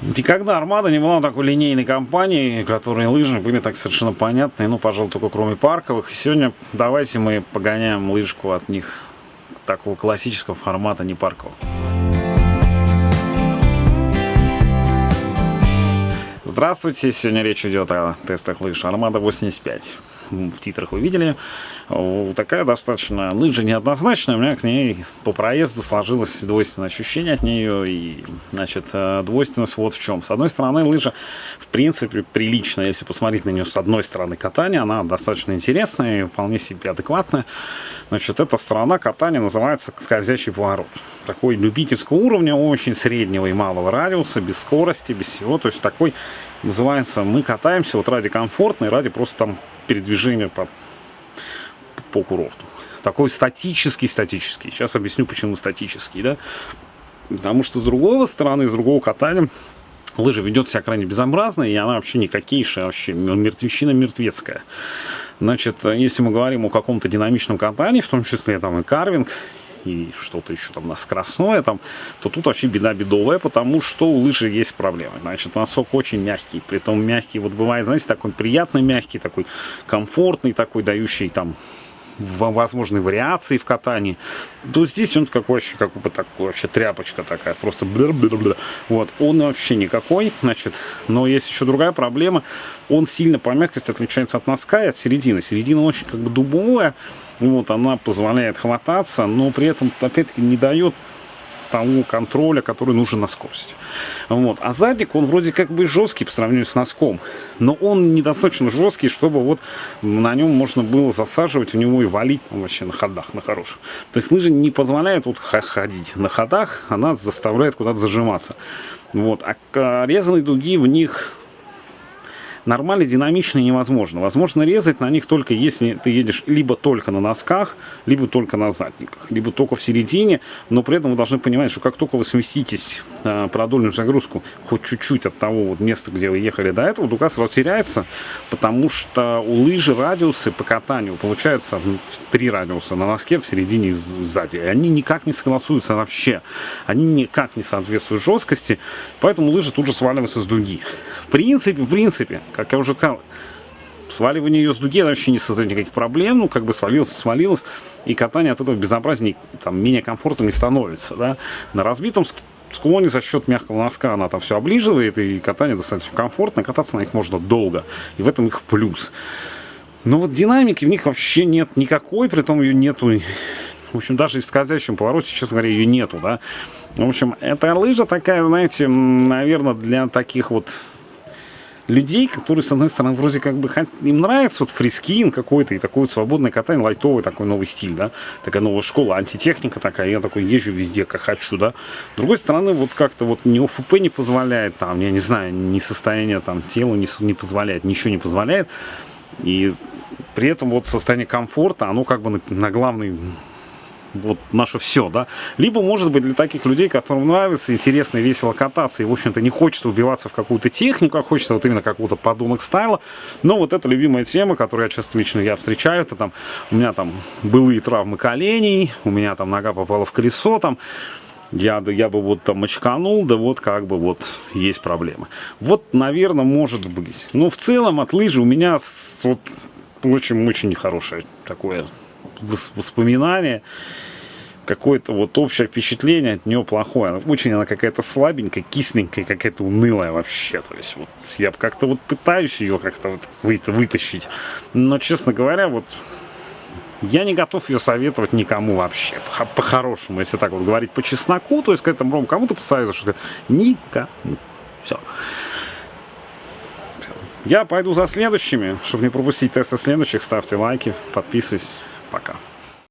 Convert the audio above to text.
Никогда Армада не была такой линейной компанией, которые лыжи были так совершенно понятны, ну, пожалуй, только кроме парковых. И сегодня давайте мы погоняем лыжку от них такого классического формата, не паркового. Здравствуйте, сегодня речь идет о тестах лыж Армада 85 в титрах вы видели. Такая достаточно лыжа неоднозначная, у меня к ней по проезду сложилось двойственное ощущение от нее. И, значит, э, двойственность вот в чем. С одной стороны, лыжа, в принципе, приличная, если посмотреть на нее с одной стороны катания, она достаточно интересная и вполне себе адекватная. Значит, эта сторона катания называется скользящий поворот. Такой любительского уровня, очень среднего и малого радиуса, без скорости, без всего. То есть такой называется, мы катаемся вот ради комфортно и ради просто там передвижения по, по курорту. Такой статический, статический. Сейчас объясню, почему статический, да. Потому что с другой стороны, с другого катания, лыжа ведет себя крайне безобразно, и она вообще никакейшая, вообще мертвещина мертвецкая. Значит, если мы говорим о каком-то динамичном катании, в том числе там и карвинг, и что-то еще там на скоростное, там, то тут вообще беда бедовая, потому что у лыжи есть проблемы. Значит, носок очень мягкий, при том мягкий, вот бывает, знаете, такой приятный мягкий, такой комфортный, такой дающий там возможные вариации в катании, то здесь он какой вообще, как бы такой вообще тряпочка такая, просто бля -бля -бля. вот, он вообще никакой, значит, но есть еще другая проблема, он сильно по мягкости отличается от носка и от середины, середина очень как бы дубовая, вот, она позволяет хвататься, но при этом, опять-таки, не дает того контроля, который нужен на скорости. Вот. А задник, он вроде как бы жесткий по сравнению с носком, но он недостаточно жесткий, чтобы вот на нем можно было засаживать у него и валить вообще на ходах, на хороших. То есть лыжа не позволяет вот ходить на ходах, она заставляет куда-то зажиматься. Вот. А резаные дуги в них нормально, динамично невозможно. Возможно резать на них только если ты едешь либо только на носках, либо только на задниках, либо только в середине, но при этом вы должны понимать, что как только вы сместитесь э, продольную загрузку хоть чуть-чуть от того вот места, где вы ехали до этого, дуга сразу теряется, потому что у лыжи радиусы по катанию получаются три радиуса на носке, в середине и сзади. И они никак не согласуются вообще. Они никак не соответствуют жесткости, поэтому лыжи тут же сваливаются с дуги. Принципе, в принципе, как я уже сказал, сваливание ее с дуги вообще не создает никаких проблем, ну, как бы свалилось, свалилось, и катание от этого безобразней, там, менее комфортно не становится, да. На разбитом склоне за счет мягкого носка она там все оближивает, и катание достаточно комфортно, кататься на них можно долго, и в этом их плюс. Но вот динамики в них вообще нет никакой, при том ее нету, в общем, даже в скользящем повороте, честно говоря, ее нету, да. В общем, эта лыжа такая, знаете, наверное, для таких вот людей, которые, с одной стороны, вроде как бы им нравится вот фрискин какой-то и такой вот свободное катание, лайтовый такой новый стиль, да, такая новая школа, антитехника такая, я такой езжу везде, как хочу, да. С другой стороны, вот как-то вот ни ОФП не позволяет, там, я не знаю, ни состояние там тела не, не позволяет, ничего не позволяет, и при этом вот состояние комфорта, оно как бы на, на главный вот наше все, да. Либо, может быть, для таких людей, которым нравится, интересно и весело кататься, и, в общем-то, не хочется убиваться в какую-то технику, а хочется вот именно какого-то подумок стайла. Но вот это любимая тема, которую я часто лично я встречаю, это там, у меня там былые травмы коленей, у меня там нога попала в колесо, там, я, я бы вот там очканул, да вот как бы вот есть проблемы. Вот, наверное, может быть. Но в целом от лыжи у меня вот очень-очень нехорошее такое воспоминание, какое-то вот общее впечатление от нее плохое. Очень она какая-то слабенькая, кисленькая, какая-то унылая вообще. То есть вот я как-то вот пытаюсь ее как-то вот вытащить. Но, честно говоря, вот я не готов ее советовать никому вообще. По-хорошему, если так вот говорить по чесноку, то есть к этому кому-то посоветую, что никому. Все. Я пойду за следующими. Чтобы не пропустить тесты следующих, ставьте лайки, подписывайтесь. Пока.